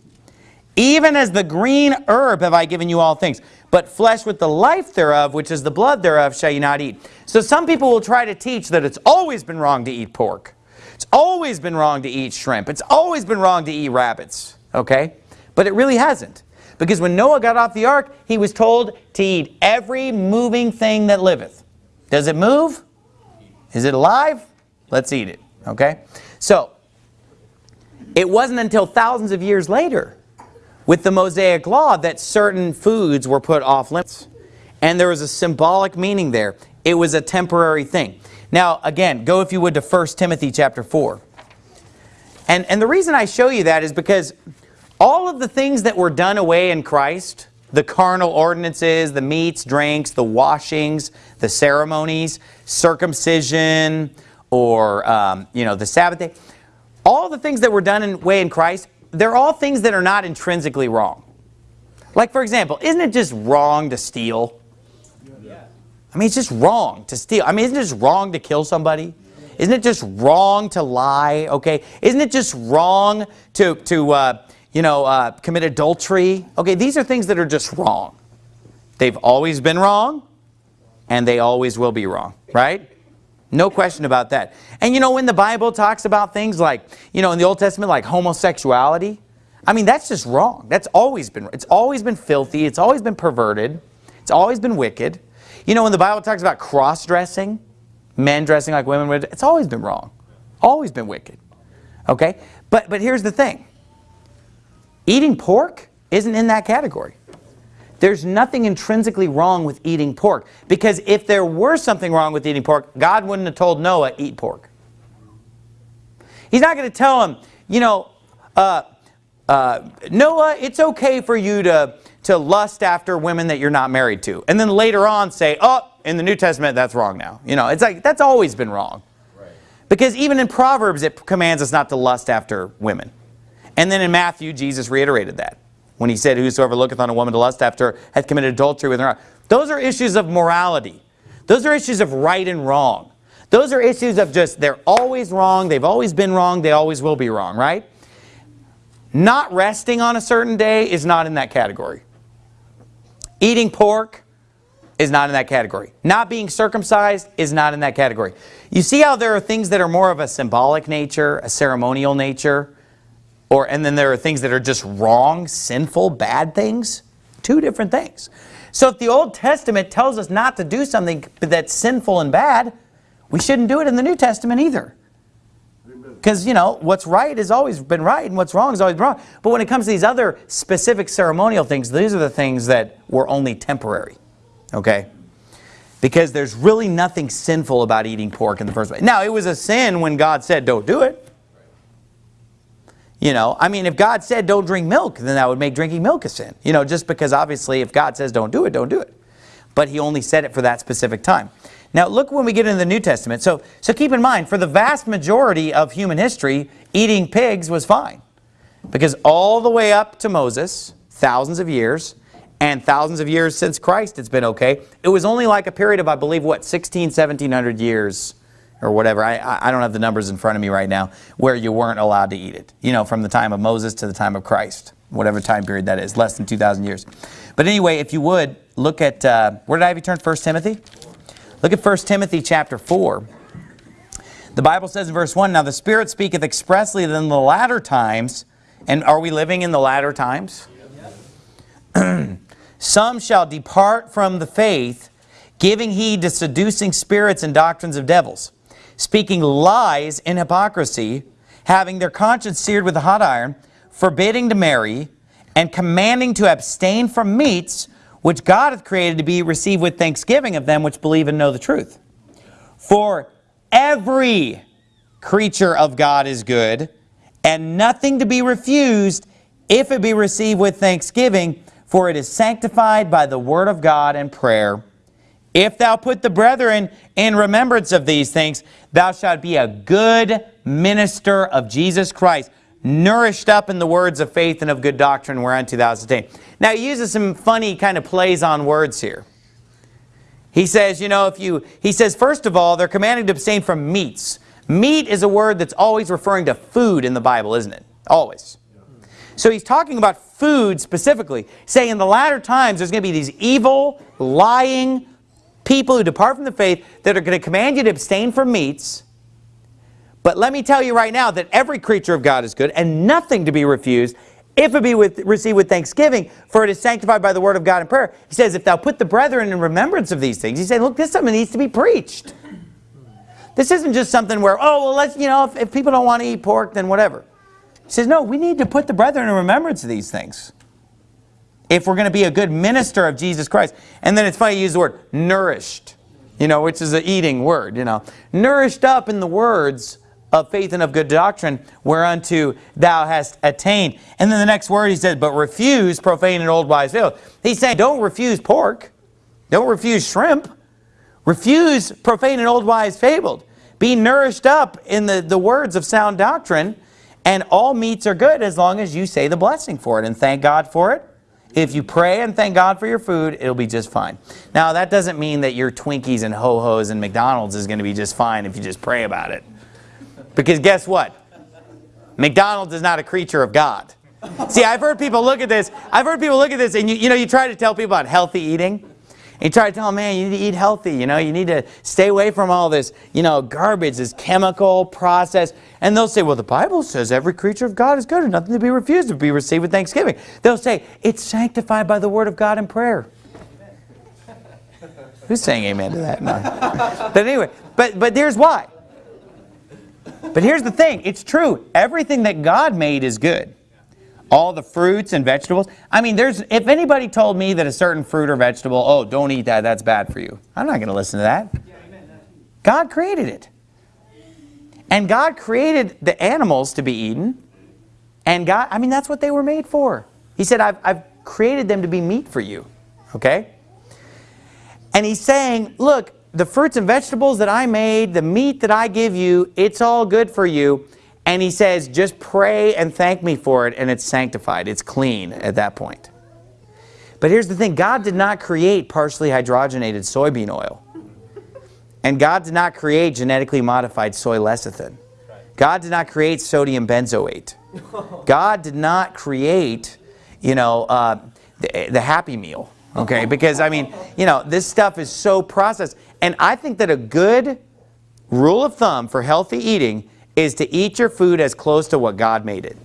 Even as the green herb have I given you all things. But flesh with the life thereof, which is the blood thereof, shall you not eat. So some people will try to teach that it's always been wrong to eat pork. It's always been wrong to eat shrimp. It's always been wrong to eat rabbits. Okay? But it really hasn't. Because when Noah got off the ark, he was told to eat every moving thing that liveth. Does it move? Is it alive? Let's eat it. Okay? So, it wasn't until thousands of years later with the Mosaic Law that certain foods were put off limits. And there was a symbolic meaning there. It was a temporary thing. Now, again, go if you would to 1 Timothy chapter 4. And, and the reason I show you that is because all of the things that were done away in Christ, the carnal ordinances, the meats, drinks, the washings, the ceremonies, circumcision, or um, you know the Sabbath day, all the things that were done away in Christ they're all things that are not intrinsically wrong. Like, for example, isn't it just wrong to steal? I mean, it's just wrong to steal. I mean, isn't it just wrong to kill somebody? Isn't it just wrong to lie? Okay, isn't it just wrong to, to uh, you know, uh, commit adultery? Okay, these are things that are just wrong. They've always been wrong, and they always will be wrong, right? No question about that. And you know, when the Bible talks about things like, you know, in the Old Testament, like homosexuality, I mean, that's just wrong. That's always been, it's always been filthy. It's always been perverted. It's always been wicked. You know, when the Bible talks about cross-dressing, men dressing like women would, it's always been wrong. Always been wicked. Okay? But, but here's the thing. Eating pork, isn't in that category. There's nothing intrinsically wrong with eating pork. Because if there were something wrong with eating pork, God wouldn't have told Noah, eat pork. He's not going to tell him, you know, uh, uh, Noah, it's okay for you to, to lust after women that you're not married to. And then later on say, oh, in the New Testament, that's wrong now. You know, it's like, that's always been wrong. Right. Because even in Proverbs, it commands us not to lust after women. And then in Matthew, Jesus reiterated that when he said, whosoever looketh on a woman to lust after her hath committed adultery with her. Those are issues of morality. Those are issues of right and wrong. Those are issues of just, they're always wrong, they've always been wrong, they always will be wrong, right? Not resting on a certain day is not in that category. Eating pork is not in that category. Not being circumcised is not in that category. You see how there are things that are more of a symbolic nature, a ceremonial nature, or and then there are things that are just wrong, sinful, bad things. Two different things. So if the Old Testament tells us not to do something that's sinful and bad, we shouldn't do it in the New Testament either. Because, you know, what's right has always been right and what's wrong is always been wrong. But when it comes to these other specific ceremonial things, these are the things that were only temporary. Okay? Because there's really nothing sinful about eating pork in the first place. Now, it was a sin when God said, don't do it. You know, I mean, if God said don't drink milk, then that would make drinking milk a sin. You know, just because obviously if God says don't do it, don't do it. But he only said it for that specific time. Now look when we get into the New Testament. So, so keep in mind, for the vast majority of human history, eating pigs was fine. Because all the way up to Moses, thousands of years, and thousands of years since Christ, it's been okay. It was only like a period of, I believe, what, 16, 1700 years or whatever. I, I don't have the numbers in front of me right now where you weren't allowed to eat it. You know, from the time of Moses to the time of Christ, whatever time period that is, less than 2,000 years. But anyway, if you would, look at, uh, where did I have you turn? 1 Timothy? Look at 1 Timothy chapter 4. The Bible says in verse 1, Now the Spirit speaketh expressly that in the latter times, and are we living in the latter times? Some shall depart from the faith, giving heed to seducing spirits and doctrines of devils speaking lies in hypocrisy, having their conscience seared with a hot iron, forbidding to marry, and commanding to abstain from meats which God hath created to be received with thanksgiving of them which believe and know the truth. For every creature of God is good, and nothing to be refused if it be received with thanksgiving, for it is sanctified by the word of God and prayer. If thou put the brethren in remembrance of these things, thou shalt be a good minister of Jesus Christ, nourished up in the words of faith and of good doctrine whereunto thou hast attained. Now he uses some funny kind of plays on words here. He says, you know, if you, he says, first of all, they're commanded to abstain from meats. Meat is a word that's always referring to food in the Bible, isn't it? Always. So he's talking about food specifically, saying in the latter times there's going to be these evil, lying, people who depart from the faith that are going to command you to abstain from meats. But let me tell you right now that every creature of God is good and nothing to be refused if it be with, received with thanksgiving, for it is sanctified by the word of God in prayer. He says, if thou put the brethren in remembrance of these things, he's saying, look, this is something needs to be preached. This isn't just something where, oh, well, let's, you know, if, if people don't want to eat pork, then whatever. He says, no, we need to put the brethren in remembrance of these things if we're going to be a good minister of Jesus Christ. And then it's funny you use the word nourished, you know, which is an eating word, you know. Nourished up in the words of faith and of good doctrine whereunto thou hast attained. And then the next word he says, but refuse profane and old wise fables. He's saying don't refuse pork. Don't refuse shrimp. Refuse profane and old wise fabled. Be nourished up in the, the words of sound doctrine and all meats are good as long as you say the blessing for it and thank God for it if you pray and thank God for your food, it'll be just fine. Now, that doesn't mean that your Twinkies and Ho-Hos and McDonald's is going to be just fine if you just pray about it. Because guess what? McDonald's is not a creature of God. See, I've heard people look at this. I've heard people look at this and you, you know, you try to tell people about healthy eating. You try to tell them, man, you need to eat healthy, you know, you need to stay away from all this, you know, garbage, this chemical process. And they'll say, well, the Bible says every creature of God is good and nothing to be refused, to be received with thanksgiving. They'll say, it's sanctified by the word of God and prayer. Who's saying amen to that? No. but anyway, but, but here's why. But here's the thing, it's true. Everything that God made is good. All the fruits and vegetables. I mean, there's if anybody told me that a certain fruit or vegetable, oh, don't eat that, that's bad for you. I'm not going to listen to that. God created it. And God created the animals to be eaten. And God, I mean, that's what they were made for. He said, I've, I've created them to be meat for you. Okay? And he's saying, look, the fruits and vegetables that I made, the meat that I give you, it's all good for you. And he says, just pray and thank me for it, and it's sanctified. It's clean at that point. But here's the thing. God did not create partially hydrogenated soybean oil. And God did not create genetically modified soy lecithin. God did not create sodium benzoate. God did not create, you know, uh, the, the Happy Meal. Okay, because I mean, you know, this stuff is so processed. And I think that a good rule of thumb for healthy eating is to eat your food as close to what God made it.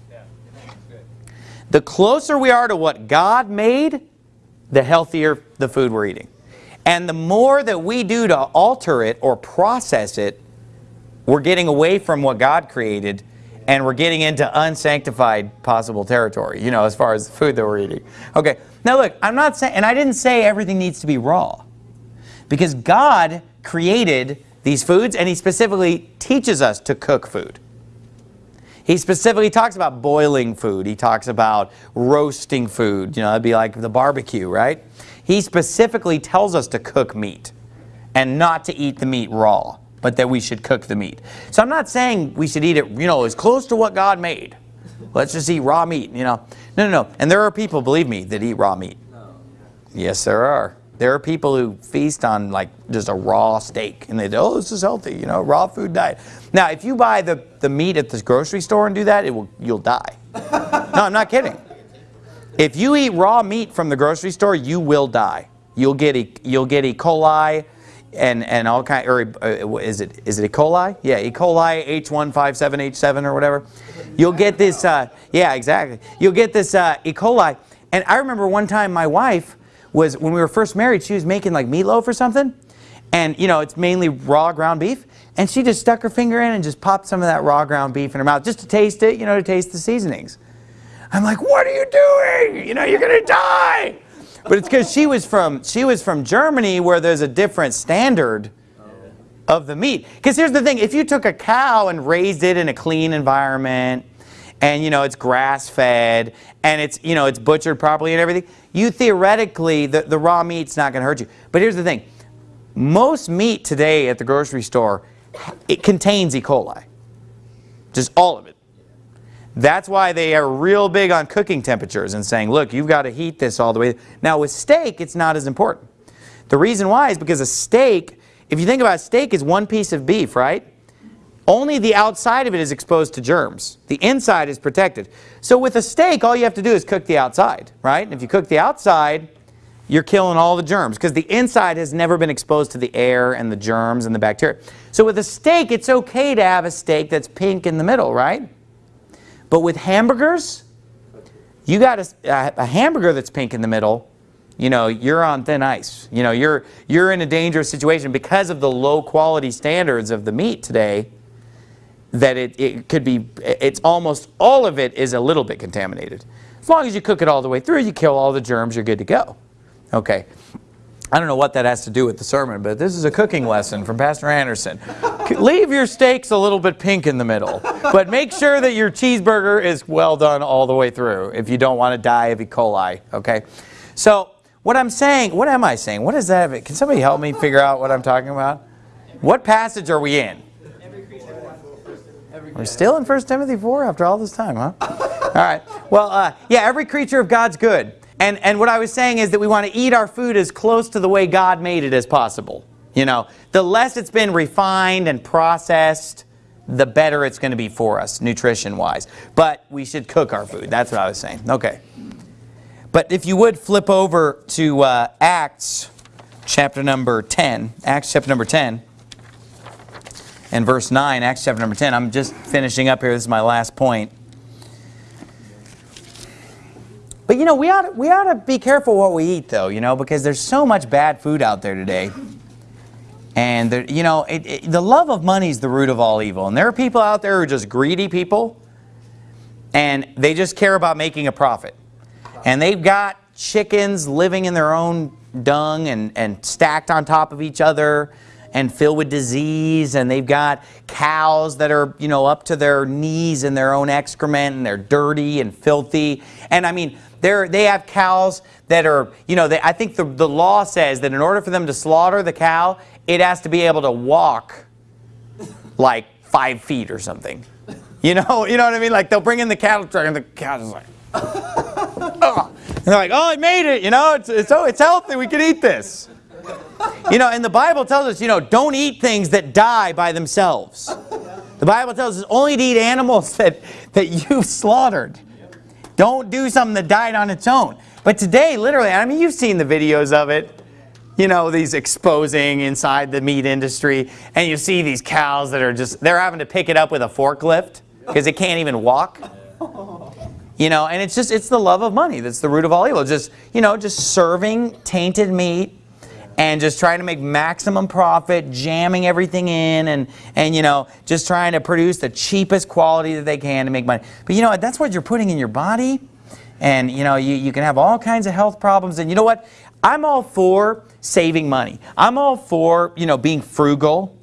The closer we are to what God made, the healthier the food we're eating. And the more that we do to alter it or process it, we're getting away from what God created and we're getting into unsanctified possible territory, you know, as far as the food that we're eating. Okay, now look, I'm not saying, and I didn't say everything needs to be raw. Because God created these foods and He specifically teaches us to cook food. He specifically talks about boiling food. He talks about roasting food. You know, that'd be like the barbecue, right? He specifically tells us to cook meat and not to eat the meat raw, but that we should cook the meat. So I'm not saying we should eat it, you know, as close to what God made. Let's just eat raw meat, you know. No, no, no. And there are people, believe me, that eat raw meat. Yes, there are. There are people who feast on like just a raw steak and they say, oh, this is healthy, you know, raw food diet. Now, if you buy the, the meat at the grocery store and do that, it will, you'll die. no, I'm not kidding. If you eat raw meat from the grocery store, you will die. You'll get e, you'll get E. coli and and all kind or uh, is it is it E. coli? Yeah, E. coli H157H7 or whatever. You'll get this uh, yeah, exactly. You'll get this uh, E. coli. And I remember one time my wife was when we were first married, she was making like meatloaf or something. And you know, it's mainly raw ground beef. And she just stuck her finger in and just popped some of that raw ground beef in her mouth just to taste it, you know, to taste the seasonings. I'm like, what are you doing? You know, you're to die. But it's because she was from she was from Germany where there's a different standard of the meat. Because here's the thing, if you took a cow and raised it in a clean environment and you know it's grass fed and it's you know it's butchered properly and everything, you theoretically the, the raw meat's not going to hurt you. But here's the thing, most meat today at the grocery store, it contains E. coli. Just all of it. That's why they are real big on cooking temperatures and saying, look, you've got to heat this all the way. Now with steak, it's not as important. The reason why is because a steak, if you think about steak is one piece of beef, right? Only the outside of it is exposed to germs. The inside is protected. So with a steak, all you have to do is cook the outside, right? And if you cook the outside, you're killing all the germs because the inside has never been exposed to the air and the germs and the bacteria. So with a steak, it's okay to have a steak that's pink in the middle, right? But with hamburgers, you got a, a, hamburger that's pink in the middle, you know, you're on thin ice. You know, you're, you're in a dangerous situation because of the low quality standards of the meat today that it, it could be, it's almost all of it is a little bit contaminated. As long as you cook it all the way through, you kill all the germs, you're good to go. Okay. I don't know what that has to do with the sermon, but this is a cooking lesson from Pastor Anderson. Leave your steaks a little bit pink in the middle, but make sure that your cheeseburger is well done all the way through if you don't want to die of E. coli, okay? So what I'm saying, what am I saying? What is that? Can somebody help me figure out what I'm talking about? What passage are we in? We're still in 1 Timothy 4 after all this time, huh? All right. Well, uh, yeah, every creature of God's good. And, and what I was saying is that we want to eat our food as close to the way God made it as possible. You know, the less it's been refined and processed, the better it's going to be for us, nutrition-wise. But we should cook our food. That's what I was saying. Okay. But if you would flip over to uh, Acts chapter number 10, Acts chapter number 10, and verse 9, Acts chapter number 10. I'm just finishing up here. This is my last point. But you know, we ought, to, we ought to be careful what we eat though, you know, because there's so much bad food out there today. And, there, you know, it, it, the love of money is the root of all evil. And there are people out there who are just greedy people. and they just care about making a profit. And they've got chickens living in their own dung and, and stacked on top of each other and filled with disease and they've got cows that are you know up to their knees in their own excrement and they're dirty and filthy. And I mean they're, they have cows that are you know they, I think the, the law says that in order for them to slaughter the cow it has to be able to walk like five feet or something. You know you know what I mean? Like they'll bring in the cattle truck and the cow's like oh. and they're like oh I made it you know? It's, it's, oh, it's healthy. We can eat this you know, and the Bible tells us, you know, don't eat things that die by themselves. The Bible tells us only to eat animals that, that you've slaughtered. Don't do something that died on its own. But today, literally, I mean, you've seen the videos of it. You know, these exposing inside the meat industry. And you see these cows that are just, they're having to pick it up with a forklift because it can't even walk. You know, and it's just, it's the love of money that's the root of all evil. Just, you know, just serving tainted meat and just trying to make maximum profit, jamming everything in and, and you know, just trying to produce the cheapest quality that they can to make money. But you know what, that's what you're putting in your body and you know, you, you can have all kinds of health problems and you know what, I'm all for saving money. I'm all for, you know, being frugal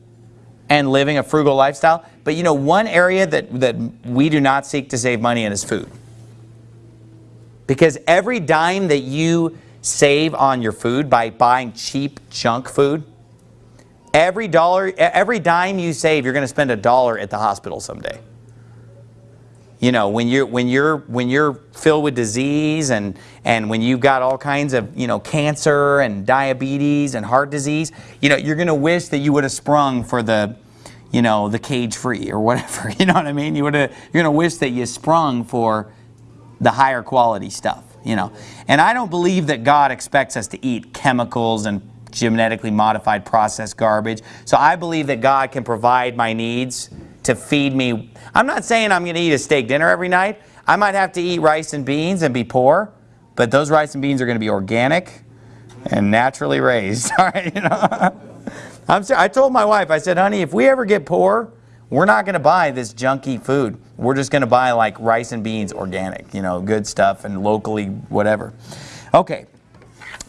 and living a frugal lifestyle. But you know, one area that, that we do not seek to save money in is food. Because every dime that you save on your food by buying cheap junk food. Every dollar, every dime you save, you're going to spend a dollar at the hospital someday. You know, when you're when you're when you're filled with disease and and when you've got all kinds of you know cancer and diabetes and heart disease, you know, you're going to wish that you would have sprung for the you know the cage free or whatever. You know what I mean? You would have you're going to wish that you sprung for the higher quality stuff you know. And I don't believe that God expects us to eat chemicals and genetically modified processed garbage. So I believe that God can provide my needs to feed me. I'm not saying I'm going to eat a steak dinner every night. I might have to eat rice and beans and be poor, but those rice and beans are going to be organic and naturally raised. All right, you know. I'm, I told my wife, I said, honey, if we ever get poor, we're not going to buy this junky food. We're just going to buy like rice and beans organic, you know, good stuff and locally whatever. Okay.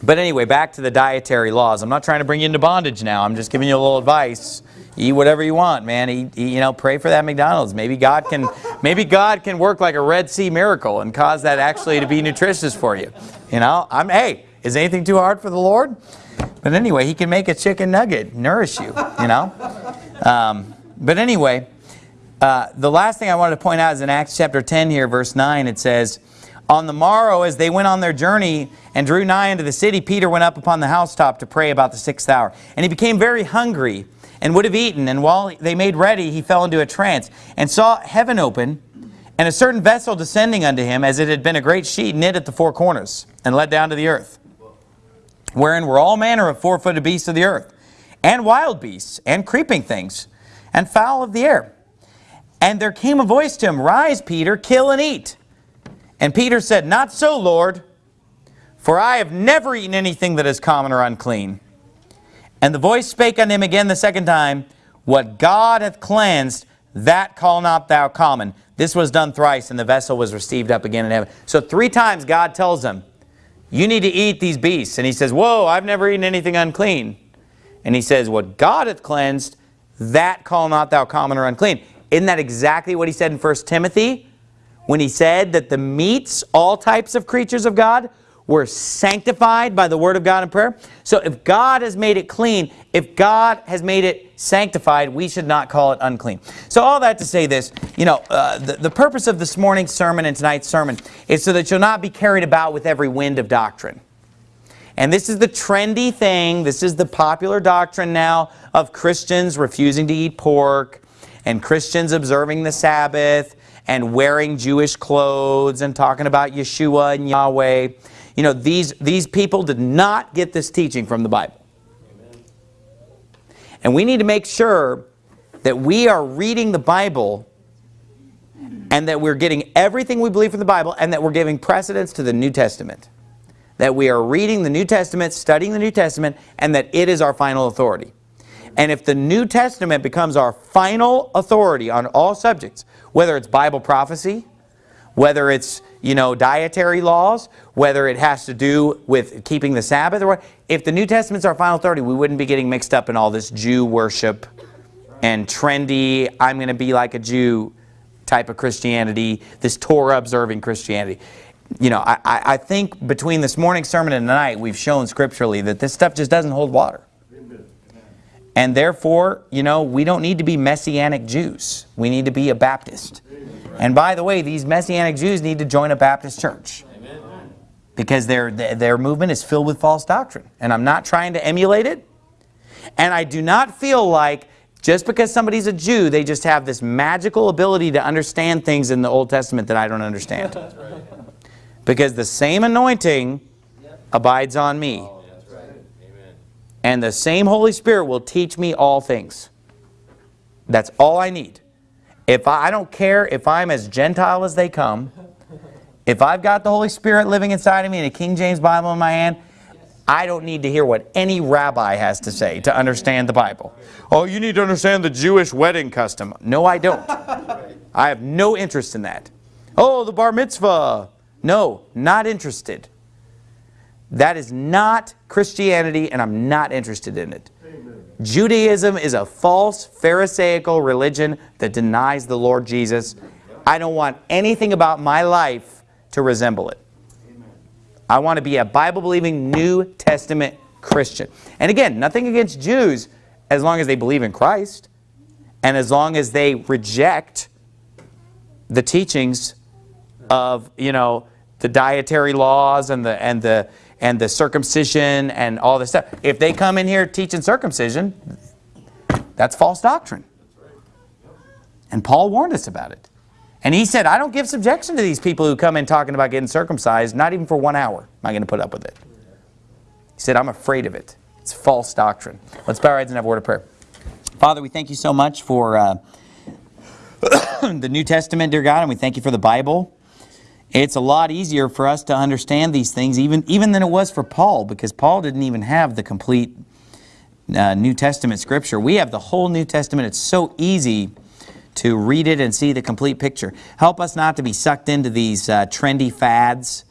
But anyway, back to the dietary laws. I'm not trying to bring you into bondage now. I'm just giving you a little advice. Eat whatever you want, man. Eat, eat, you know, pray for that McDonald's. Maybe God can maybe God can work like a Red Sea miracle and cause that actually to be nutritious for you. You know, I'm hey, is anything too hard for the Lord? But anyway, he can make a chicken nugget nourish you, you know. Um, but anyway, uh, the last thing I wanted to point out is in Acts chapter 10 here, verse 9, it says, On the morrow, as they went on their journey and drew nigh unto the city, Peter went up upon the housetop to pray about the sixth hour. And he became very hungry and would have eaten. And while they made ready, he fell into a trance and saw heaven open and a certain vessel descending unto him as it had been a great sheet knit at the four corners and let down to the earth, wherein were all manner of four-footed beasts of the earth, and wild beasts, and creeping things, and fowl of the air. And there came a voice to him, Rise, Peter, kill and eat. And Peter said, Not so, Lord, for I have never eaten anything that is common or unclean. And the voice spake unto him again the second time, What God hath cleansed, that call not thou common. This was done thrice, and the vessel was received up again in heaven. So three times God tells him, you need to eat these beasts. And he says, whoa, I've never eaten anything unclean. And he says, what God hath cleansed, that call not thou common or unclean. Isn't that exactly what he said in 1 Timothy? When he said that the meats, all types of creatures of God, were sanctified by the word of God and prayer. So if God has made it clean, if God has made it sanctified, we should not call it unclean. So all that to say this, you know, uh, the, the purpose of this morning's sermon and tonight's sermon is so that you'll not be carried about with every wind of doctrine. And this is the trendy thing, this is the popular doctrine now of Christians refusing to eat pork and Christians observing the Sabbath and wearing Jewish clothes and talking about Yeshua and Yahweh. You know, these, these people did not get this teaching from the Bible. And we need to make sure that we are reading the Bible and that we're getting everything we believe from the Bible and that we're giving precedence to the New Testament that we are reading the New Testament, studying the New Testament, and that it is our final authority. And if the New Testament becomes our final authority on all subjects, whether it's Bible prophecy, whether it's, you know, dietary laws, whether it has to do with keeping the Sabbath, or. If the New Testament's our final authority, we wouldn't be getting mixed up in all this Jew worship and trendy, I'm going to be like a Jew type of Christianity, this Torah-observing Christianity. You know, I, I think between this morning's sermon and tonight, we've shown scripturally that this stuff just doesn't hold water. And therefore, you know, we don't need to be Messianic Jews. We need to be a Baptist. And by the way, these Messianic Jews need to join a Baptist church. Because their, their movement is filled with false doctrine. And I'm not trying to emulate it. And I do not feel like just because somebody's a Jew, they just have this magical ability to understand things in the Old Testament that I don't understand. Because the same anointing abides on me. Oh, and the same Holy Spirit will teach me all things. That's all I need. If I, I don't care if I'm as Gentile as they come, if I've got the Holy Spirit living inside of me and a King James Bible in my hand, I don't need to hear what any rabbi has to say to understand the Bible. Oh, you need to understand the Jewish wedding custom. No, I don't. I have no interest in that. Oh, the bar mitzvah. No, not interested. That is not Christianity, and I'm not interested in it. Amen. Judaism is a false Pharisaical religion that denies the Lord Jesus. I don't want anything about my life to resemble it. Amen. I want to be a Bible-believing New Testament Christian. And again, nothing against Jews as long as they believe in Christ and as long as they reject the teachings of, you know, the dietary laws and the and the and the circumcision and all this stuff. If they come in here teaching circumcision, that's false doctrine. And Paul warned us about it. And he said, I don't give subjection to these people who come in talking about getting circumcised, not even for one hour am I going to put up with it. He said, I'm afraid of it. It's false doctrine. Let's bow our heads and have a word of prayer. Father, we thank you so much for uh, the New Testament, dear God, and we thank you for the Bible. It's a lot easier for us to understand these things even, even than it was for Paul because Paul didn't even have the complete uh, New Testament scripture. We have the whole New Testament. It's so easy to read it and see the complete picture. Help us not to be sucked into these uh, trendy fads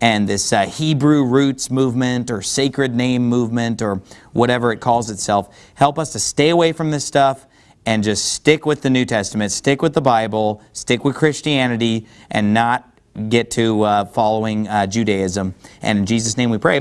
and this uh, Hebrew roots movement or sacred name movement or whatever it calls itself. Help us to stay away from this stuff and just stick with the New Testament, stick with the Bible, stick with Christianity, and not get to uh, following uh, Judaism. And in Jesus' name we pray.